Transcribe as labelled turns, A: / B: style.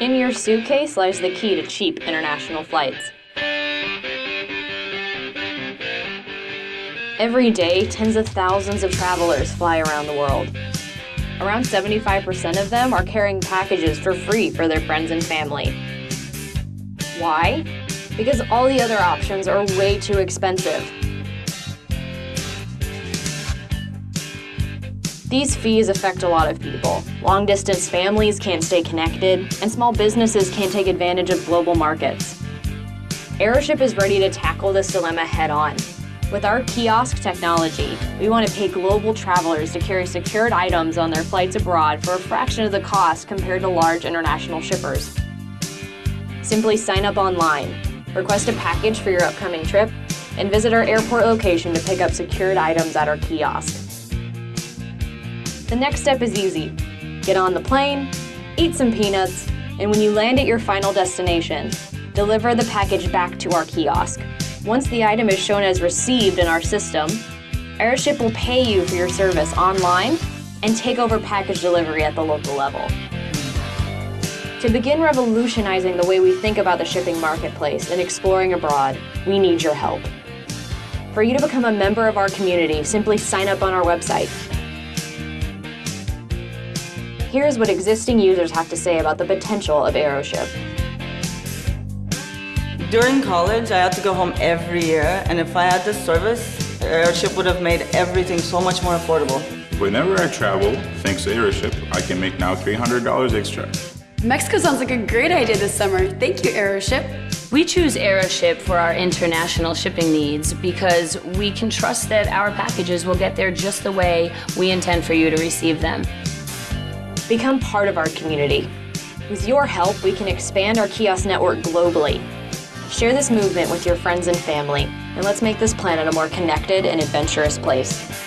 A: your suitcase lies the key to cheap international flights. Every day, tens of thousands of travelers fly around the world. Around 75% of them are carrying packages for free for their friends and family. Why? Because all the other options are way too expensive. These fees affect a lot of people. Long distance families can't stay connected, and small businesses can't take advantage of global markets. Aeroship is ready to tackle this dilemma head on. With our kiosk technology, we want to pay global travelers to carry secured items on their flights abroad for a fraction of the cost compared to large international shippers. Simply sign up online, request a package for your upcoming trip, and visit our airport location to pick up secured items at our kiosk. The next step is easy. Get on the plane, eat some peanuts, and when you land at your final destination, deliver the package back to our kiosk. Once the item is shown as received in our system, Aeroship will pay you for your service online and take over package delivery at the local level. To begin revolutionizing the way we think about the shipping marketplace and exploring abroad, we need your help. For you to become a member of our community, simply sign up on our website. Here's what existing users have to say about the potential of Aeroship.
B: During college, I had to go home every year, and if I had this service, Aeroship would have made everything so much more affordable.
C: Whenever I travel, thanks to Aeroship, I can make now $300 extra.
D: Mexico sounds like a great idea this summer. Thank you, Aeroship.
E: We choose Aeroship for our international shipping needs because we can trust that our packages will get there just the way we intend for you to receive them.
A: Become part of our community. With your help, we can expand our kiosk network globally Share this movement with your friends and family, and let's make this planet a more connected and adventurous place.